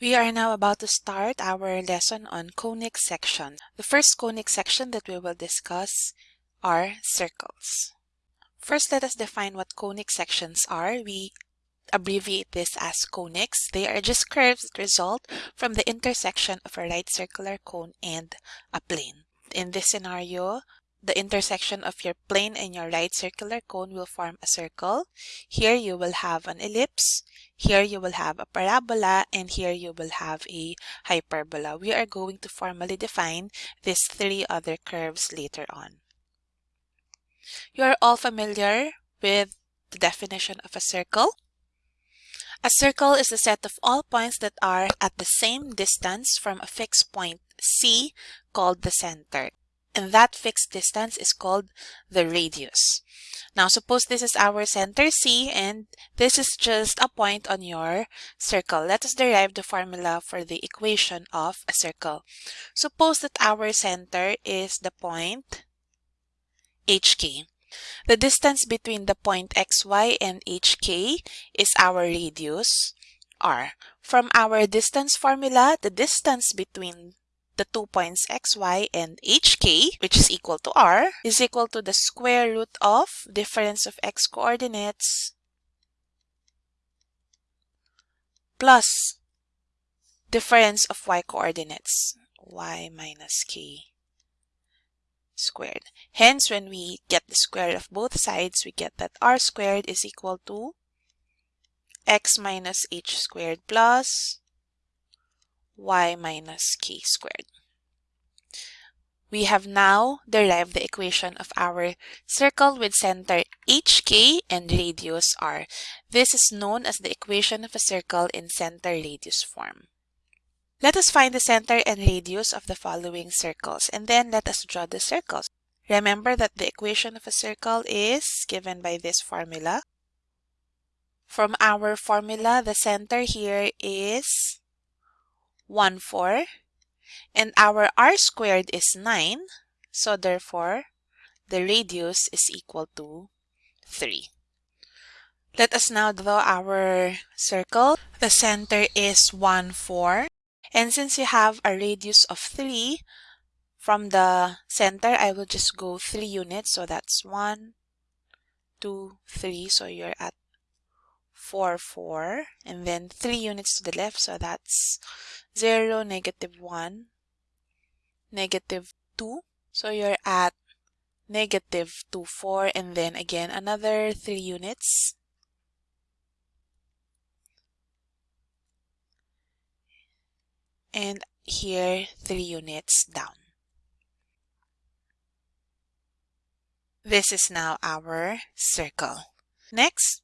We are now about to start our lesson on conic sections. The first conic section that we will discuss are circles. First, let us define what conic sections are. We abbreviate this as conics. They are just curves that result from the intersection of a right circular cone and a plane. In this scenario, the intersection of your plane and your right circular cone will form a circle. Here you will have an ellipse. Here you will have a parabola and here you will have a hyperbola. We are going to formally define these three other curves later on. You are all familiar with the definition of a circle. A circle is a set of all points that are at the same distance from a fixed point C called the center and that fixed distance is called the radius. Now suppose this is our center C and this is just a point on your circle. Let us derive the formula for the equation of a circle. Suppose that our center is the point HK. The distance between the point XY and HK is our radius R. From our distance formula, the distance between the two points xy and hk, which is equal to r, is equal to the square root of difference of x coordinates plus difference of y coordinates, y minus k squared. Hence, when we get the square of both sides, we get that r squared is equal to x minus h squared plus y minus k squared. We have now derived the equation of our circle with center hk and radius r. This is known as the equation of a circle in center radius form. Let us find the center and radius of the following circles and then let us draw the circles. Remember that the equation of a circle is given by this formula. From our formula, the center here is 1, 4. And our r squared is 9. So therefore, the radius is equal to 3. Let us now draw our circle. The center is 1, 4. And since you have a radius of 3, from the center, I will just go 3 units. So that's 1, 2, 3. So you're at 4, 4. And then 3 units to the left. So that's 0, negative 1, negative 2. So you're at negative 2, 4, and then again another 3 units. And here 3 units down. This is now our circle. Next,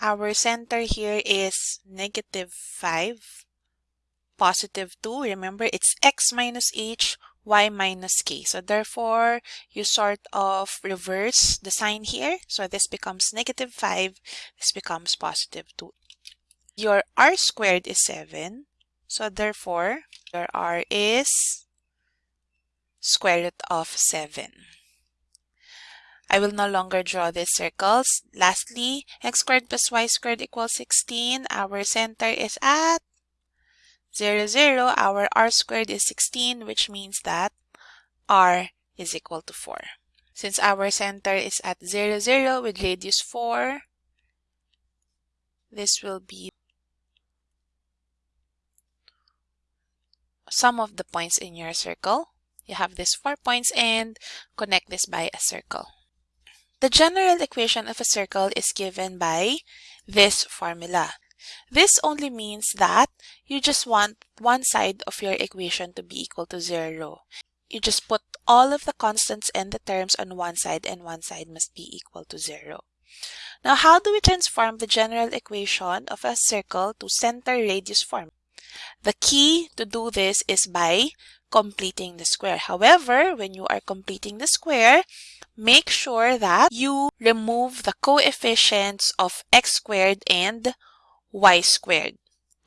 our center here is negative 5 positive 2. Remember, it's x minus h, y minus k. So therefore, you sort of reverse the sign here. So this becomes negative 5. This becomes positive 2. Your r squared is 7. So therefore, your r is square root of 7. I will no longer draw these circles. Lastly, x squared plus y squared equals 16. Our center is at 0, 0, our r squared is 16, which means that r is equal to 4. Since our center is at 0, 0 with radius 4, this will be some of the points in your circle. You have these four points and connect this by a circle. The general equation of a circle is given by this formula. This only means that you just want one side of your equation to be equal to 0. You just put all of the constants and the terms on one side and one side must be equal to 0. Now, how do we transform the general equation of a circle to center radius form? The key to do this is by completing the square. However, when you are completing the square, make sure that you remove the coefficients of x squared and y squared.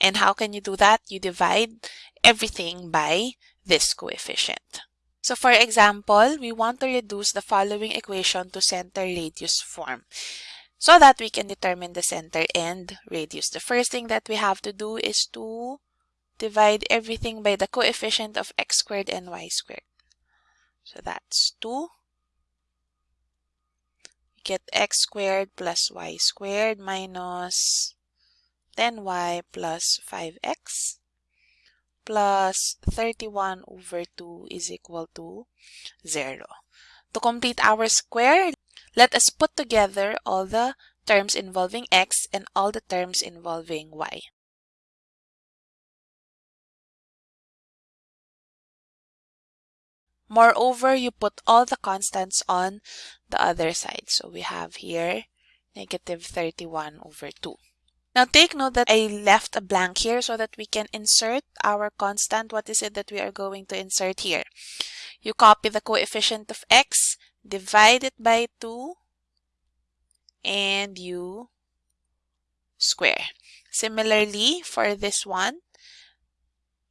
And how can you do that? You divide everything by this coefficient. So for example, we want to reduce the following equation to center radius form so that we can determine the center and radius. The first thing that we have to do is to divide everything by the coefficient of x squared and y squared. So that's 2. We get x squared plus y squared minus 10y plus 5x plus 31 over 2 is equal to 0. To complete our square, let us put together all the terms involving x and all the terms involving y. Moreover, you put all the constants on the other side. So we have here negative 31 over 2. Now take note that I left a blank here so that we can insert our constant. What is it that we are going to insert here? You copy the coefficient of x, divide it by 2, and you square. Similarly, for this one,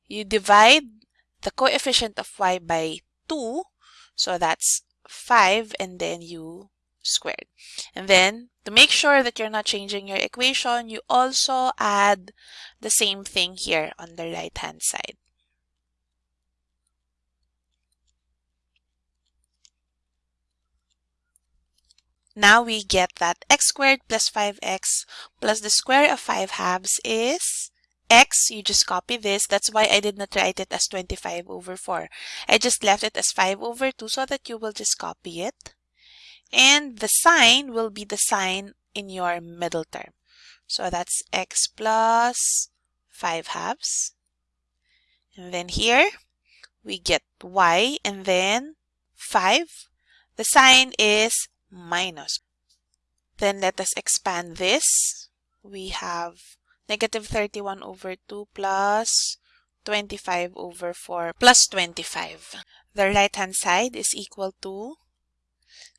you divide the coefficient of y by 2. So that's 5 and then you squared. And then to make sure that you're not changing your equation, you also add the same thing here on the right hand side. Now we get that x squared plus 5x plus the square of 5 halves is x, you just copy this. That's why I did not write it as 25 over 4. I just left it as 5 over 2 so that you will just copy it. And the sign will be the sign in your middle term. So that's x plus 5 halves. And then here, we get y and then 5. The sign is minus. Then let us expand this. We have negative 31 over 2 plus 25 over 4 plus 25. The right hand side is equal to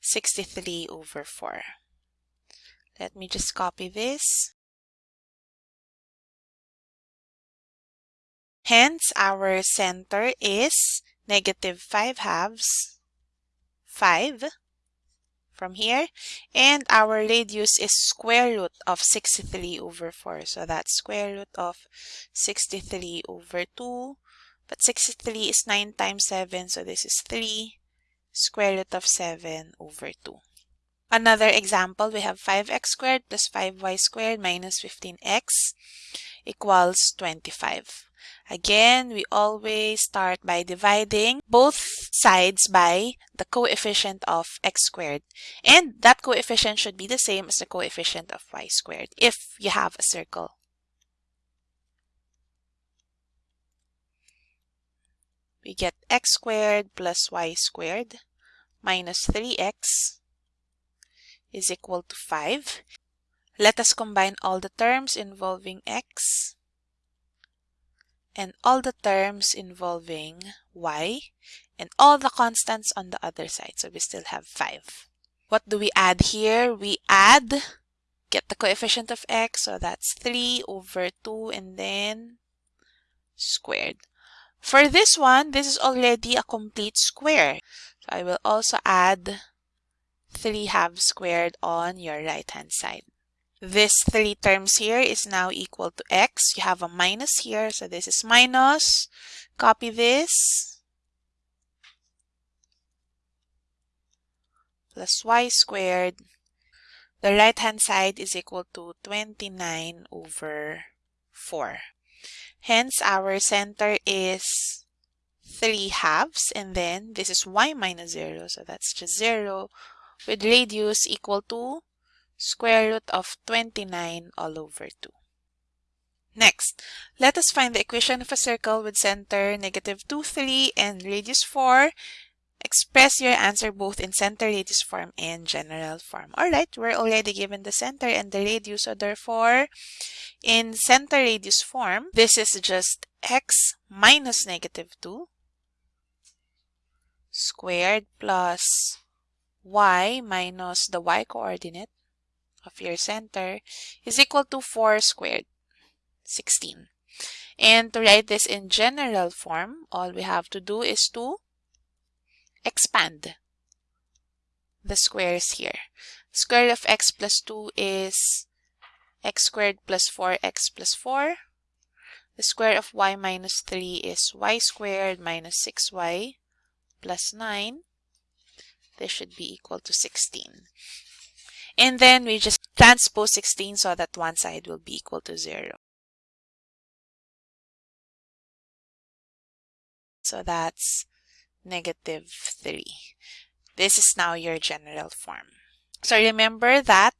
63 over 4. Let me just copy this. Hence, our center is negative 5 halves, 5 from here. And our radius is square root of 63 over 4. So that's square root of 63 over 2. But 63 is 9 times 7, so this is 3 square root of 7 over 2. Another example, we have 5x squared plus 5y squared minus 15x equals 25. Again, we always start by dividing both sides by the coefficient of x squared. And that coefficient should be the same as the coefficient of y squared if you have a circle. We get x squared plus y squared minus 3x is equal to 5. Let us combine all the terms involving x and all the terms involving y and all the constants on the other side. So we still have 5. What do we add here? We add, get the coefficient of x, so that's 3 over 2 and then squared. For this one, this is already a complete square. So I will also add 3 halves squared on your right hand side. This three terms here is now equal to x. You have a minus here, so this is minus. Copy this. Plus y squared. The right hand side is equal to 29 over 4. Hence, our center is 3 halves, and then this is y minus 0, so that's just 0, with radius equal to square root of 29 all over 2. Next, let us find the equation of a circle with center negative 2, 3 and radius 4. Express your answer both in center radius form and general form. Alright, we're already given the center and the radius, so therefore, in center radius form, this is just x minus negative 2 squared plus y minus the y coordinate of your center is equal to 4 squared, 16. And to write this in general form, all we have to do is to expand the squares here. Square of x plus 2 is x squared plus 4x plus 4. The square of y minus 3 is y squared minus 6y plus 9. This should be equal to 16. And then we just transpose 16 so that one side will be equal to 0. So that's negative 3. This is now your general form. So remember that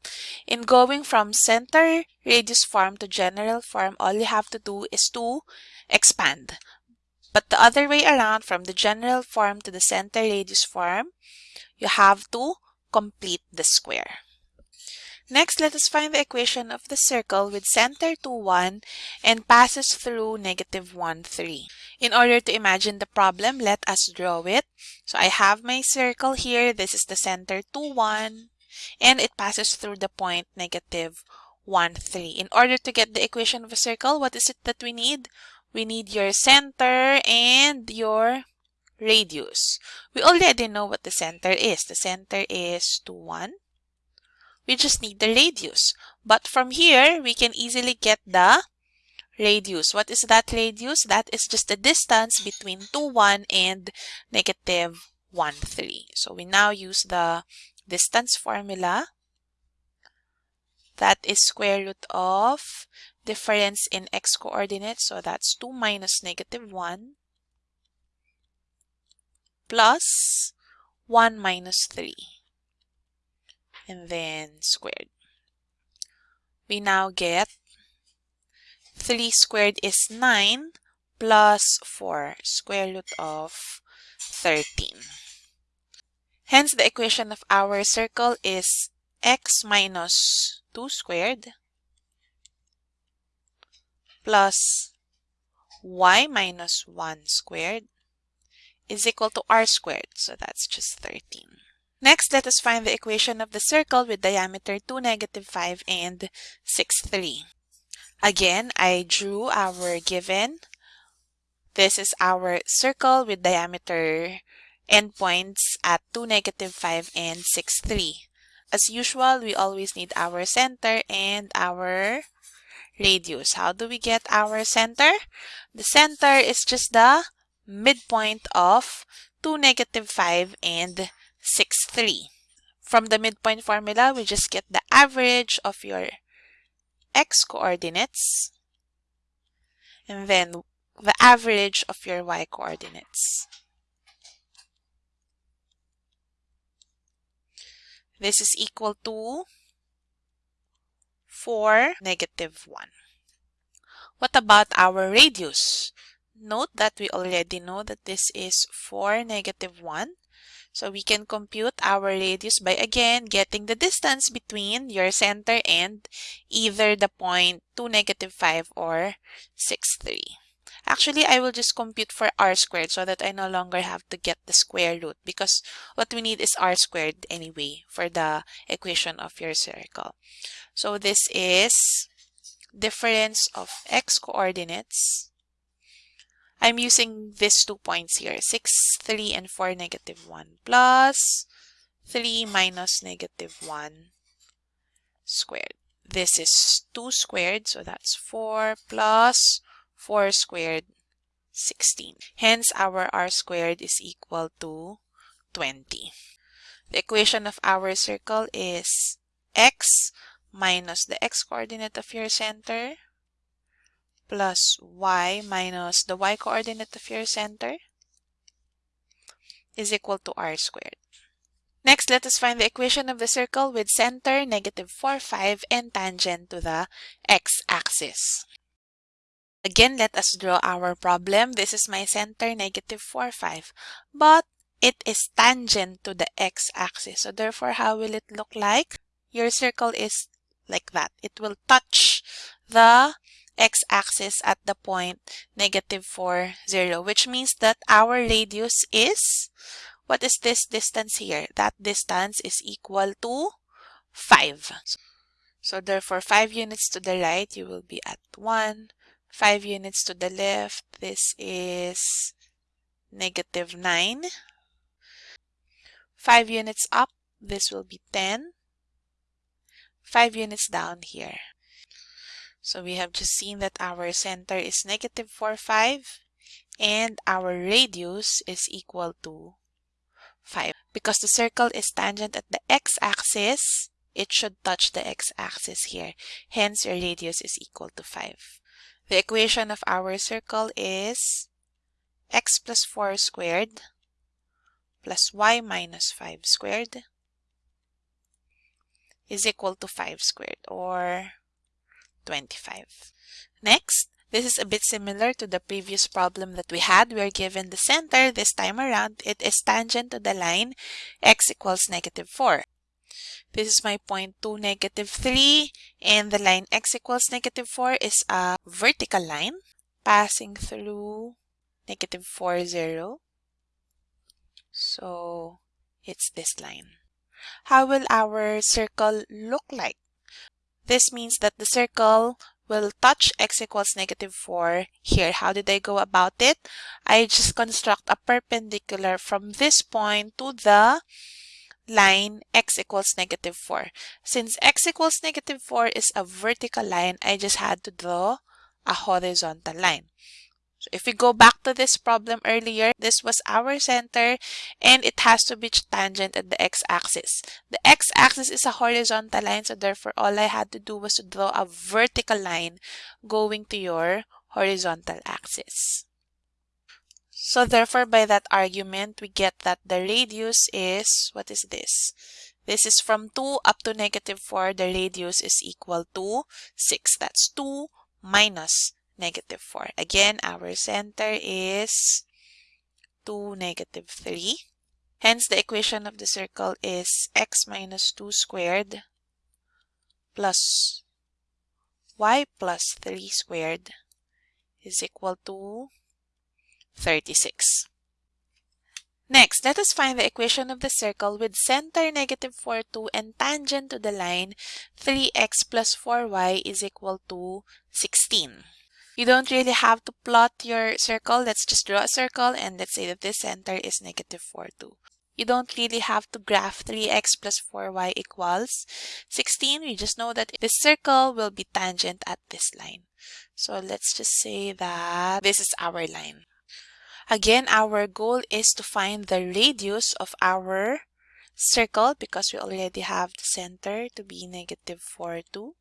in going from center radius form to general form, all you have to do is to expand. But the other way around, from the general form to the center radius form, you have to complete the square. Next, let us find the equation of the circle with center 2, 1 and passes through negative 1, 3. In order to imagine the problem, let us draw it. So I have my circle here. This is the center 2, 1 and it passes through the point negative 1, 3. In order to get the equation of a circle, what is it that we need? We need your center and your radius. We already know what the center is. The center is 2, 1. We just need the radius. But from here, we can easily get the radius. What is that radius? That is just the distance between 2, 1 and negative 1, 3. So we now use the distance formula. That is square root of difference in x coordinates. So that's 2 minus negative 1 plus 1 minus 3 and then squared. We now get 3 squared is 9 plus 4 square root of 13. Hence, the equation of our circle is x minus 2 squared plus y minus 1 squared is equal to r squared. So that's just 13. Next, let us find the equation of the circle with diameter 2, negative 5, and 6, 3. Again, I drew our given. This is our circle with diameter endpoints at 2, negative 5, and 6, 3. As usual, we always need our center and our radius. How do we get our center? The center is just the midpoint of 2, negative 5, and 6, 3. From the midpoint formula, we just get the average of your x coordinates and then the average of your y coordinates. This is equal to 4, negative 1. What about our radius? Note that we already know that this is 4, negative 1. So we can compute our radius by again getting the distance between your center and either the point 2, negative 5 or 6, 3. Actually, I will just compute for r squared so that I no longer have to get the square root because what we need is r squared anyway for the equation of your circle. So this is difference of x coordinates I'm using these two points here, 6, 3, and 4, negative 1, plus 3 minus negative 1 squared. This is 2 squared, so that's 4 plus 4 squared, 16. Hence, our r squared is equal to 20. The equation of our circle is x minus the x-coordinate of your center plus y minus the y-coordinate of your center is equal to r squared. Next, let us find the equation of the circle with center, negative 4, 5, and tangent to the x-axis. Again, let us draw our problem. This is my center, negative 4, 5. But it is tangent to the x-axis. So therefore, how will it look like? Your circle is like that. It will touch the x-axis at the point negative 4, 0, which means that our radius is, what is this distance here? That distance is equal to 5. So therefore, 5 units to the right, you will be at 1. 5 units to the left, this is negative 9. 5 units up, this will be 10. 5 units down here. So we have just seen that our center is negative 4, 5 and our radius is equal to 5. Because the circle is tangent at the x-axis, it should touch the x-axis here. Hence, your radius is equal to 5. The equation of our circle is x plus 4 squared plus y minus 5 squared is equal to 5 squared or 25. Next, this is a bit similar to the previous problem that we had. We are given the center. This time around, it is tangent to the line x equals negative 4. This is my point 2, negative 3. And the line x equals negative 4 is a vertical line passing through negative 4, 0. So, it's this line. How will our circle look like? This means that the circle will touch x equals negative 4 here. How did I go about it? I just construct a perpendicular from this point to the line x equals negative 4. Since x equals negative 4 is a vertical line, I just had to draw a horizontal line. So if we go back to this problem earlier, this was our center and it has to be tangent at the x-axis. The x-axis is a horizontal line, so therefore all I had to do was to draw a vertical line going to your horizontal axis. So therefore by that argument, we get that the radius is, what is this? This is from 2 up to negative 4. The radius is equal to 6. That's 2 minus negative 4. Again, our center is 2, negative 3. Hence, the equation of the circle is x minus 2 squared plus y plus 3 squared is equal to 36. Next, let us find the equation of the circle with center negative 4, 2 and tangent to the line 3x plus 4y is equal to 16. You don't really have to plot your circle. Let's just draw a circle and let's say that this center is negative 4, 2. You don't really have to graph 3x plus 4y equals 16. We just know that this circle will be tangent at this line. So let's just say that this is our line. Again, our goal is to find the radius of our circle because we already have the center to be negative 4, 2.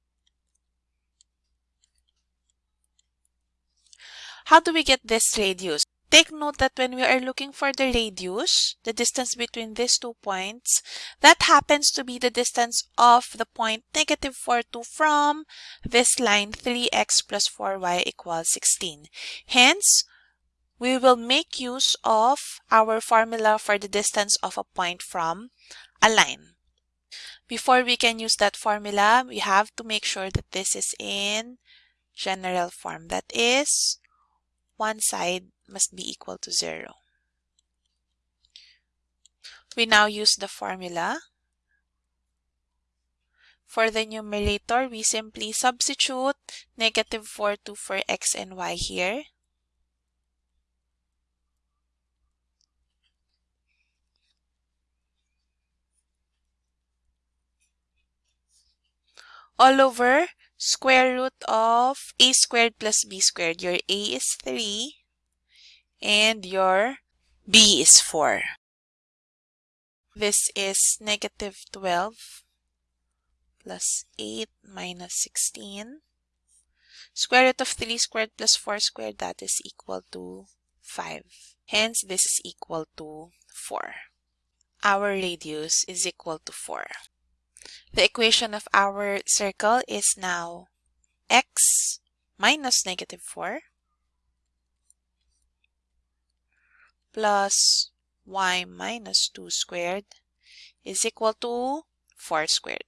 How do we get this radius? Take note that when we are looking for the radius, the distance between these two points, that happens to be the distance of the point negative 4, 2 from this line 3x plus 4y equals 16. Hence, we will make use of our formula for the distance of a point from a line. Before we can use that formula, we have to make sure that this is in general form. That is one side must be equal to 0. We now use the formula. For the numerator, we simply substitute negative 4, 2 for x and y here. All over square root of a squared plus b squared. Your a is 3 and your b is 4. This is negative 12 plus 8 minus 16. Square root of 3 squared plus 4 squared, that is equal to 5. Hence, this is equal to 4. Our radius is equal to 4. The equation of our circle is now x minus negative 4 plus y minus 2 squared is equal to 4 squared.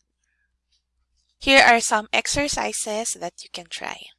Here are some exercises that you can try.